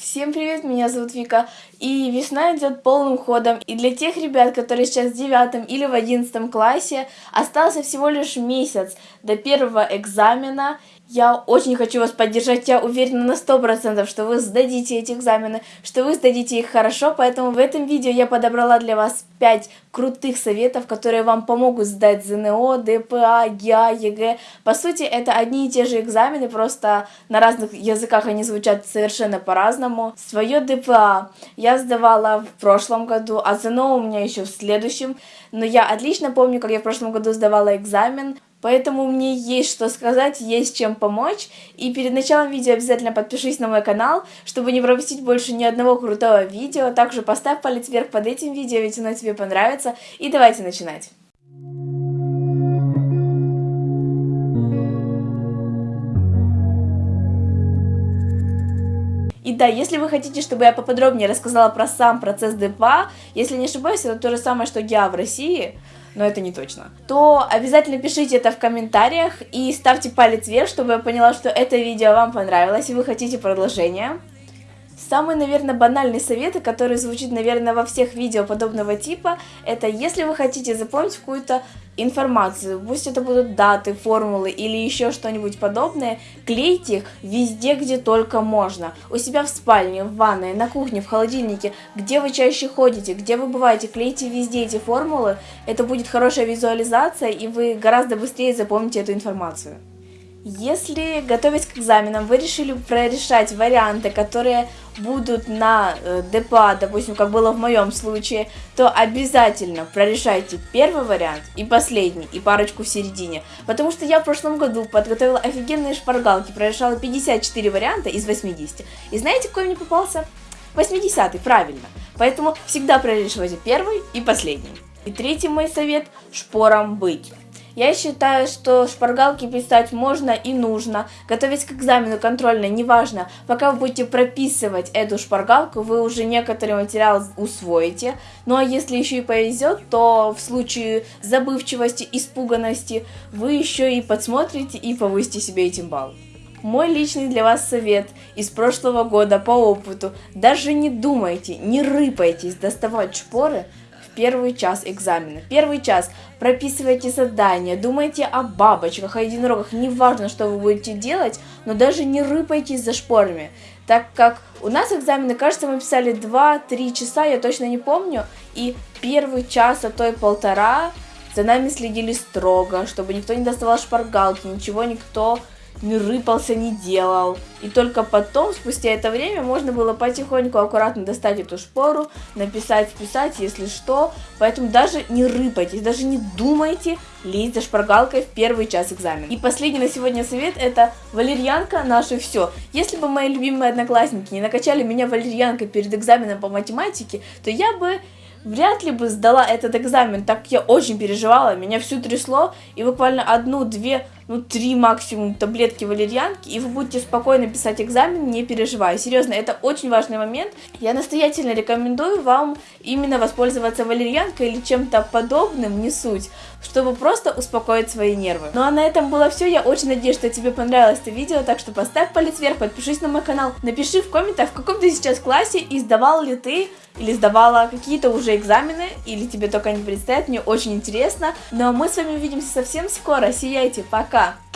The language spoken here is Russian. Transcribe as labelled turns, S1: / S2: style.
S1: Всем привет, меня зовут Вика, и весна идет полным ходом, и для тех ребят, которые сейчас в девятом или в одиннадцатом классе, остался всего лишь месяц до первого экзамена, я очень хочу вас поддержать, я уверена на сто процентов, что вы сдадите эти экзамены, что вы сдадите их хорошо, поэтому в этом видео я подобрала для вас 5 крутых советов, которые вам помогут сдать ЗНО, ДПА, ГИА, ЕГЭ. По сути, это одни и те же экзамены, просто на разных языках они звучат совершенно по-разному. Свое ДПА я сдавала в прошлом году, а ЗНО у меня еще в следующем, но я отлично помню, как я в прошлом году сдавала экзамен, Поэтому мне есть что сказать, есть чем помочь. И перед началом видео обязательно подпишись на мой канал, чтобы не пропустить больше ни одного крутого видео. Также поставь палец вверх под этим видео, ведь оно тебе понравится. И давайте начинать. И да, если вы хотите, чтобы я поподробнее рассказала про сам процесс ДПА, если не ошибаюсь, это то же самое, что ГИА в России, но это не точно, то обязательно пишите это в комментариях и ставьте палец вверх, чтобы я поняла, что это видео вам понравилось и вы хотите продолжение. Самый, наверное, банальный совет, который звучит, наверное, во всех видео подобного типа, это если вы хотите запомнить какую-то информацию, пусть это будут даты, формулы или еще что-нибудь подобное, клейте их везде, где только можно. У себя в спальне, в ванной, на кухне, в холодильнике, где вы чаще ходите, где вы бываете, клейте везде эти формулы, это будет хорошая визуализация и вы гораздо быстрее запомните эту информацию. Если, готовясь к экзаменам, вы решили прорешать варианты, которые будут на э, ДПА, допустим, как было в моем случае, то обязательно прорешайте первый вариант и последний, и парочку в середине. Потому что я в прошлом году подготовила офигенные шпаргалки, прорешала 54 варианта из 80. И знаете, какой мне попался? 80 правильно. Поэтому всегда прорешивайте первый и последний. И третий мой совет – шпором быть. Я считаю, что шпаргалки писать можно и нужно. Готовясь к экзамену контрольной, неважно, пока вы будете прописывать эту шпаргалку, вы уже некоторый материал усвоите. Ну а если еще и повезет, то в случае забывчивости, испуганности, вы еще и подсмотрите и повысите себе этим балл. Мой личный для вас совет из прошлого года по опыту. Даже не думайте, не рыпайтесь доставать шпоры первый час экзамена. Первый час. Прописывайте задания, думайте о бабочках, о единорогах, неважно, что вы будете делать, но даже не рыпайтесь за шпорами, так как у нас экзамены, кажется, мы писали 2-3 часа, я точно не помню, и первый час, а то и полтора за нами следили строго, чтобы никто не доставал шпаргалки, ничего никто не рыпался, не делал. И только потом, спустя это время, можно было потихоньку, аккуратно достать эту шпору, написать, списать, если что. Поэтому даже не рыпайтесь, даже не думайте лезть за шпаргалкой в первый час экзамена. И последний на сегодня совет это валерьянка наше все. Если бы мои любимые одноклассники не накачали меня валерьянкой перед экзаменом по математике, то я бы вряд ли бы сдала этот экзамен, так как я очень переживала, меня всю трясло, и буквально одну-две ну, три максимум таблетки валерьянки, и вы будете спокойно писать экзамен, не переживая. Серьезно, это очень важный момент. Я настоятельно рекомендую вам именно воспользоваться валерьянкой или чем-то подобным, не суть, чтобы просто успокоить свои нервы. Ну а на этом было все. Я очень надеюсь, что тебе понравилось это видео, так что поставь палец вверх, подпишись на мой канал, напиши в комментах, в каком ты сейчас классе и сдавал ли ты или сдавала какие-то уже экзамены, или тебе только не предстоят, мне очень интересно. Ну а мы с вами увидимся совсем скоро, сияйте, пока! Jabá.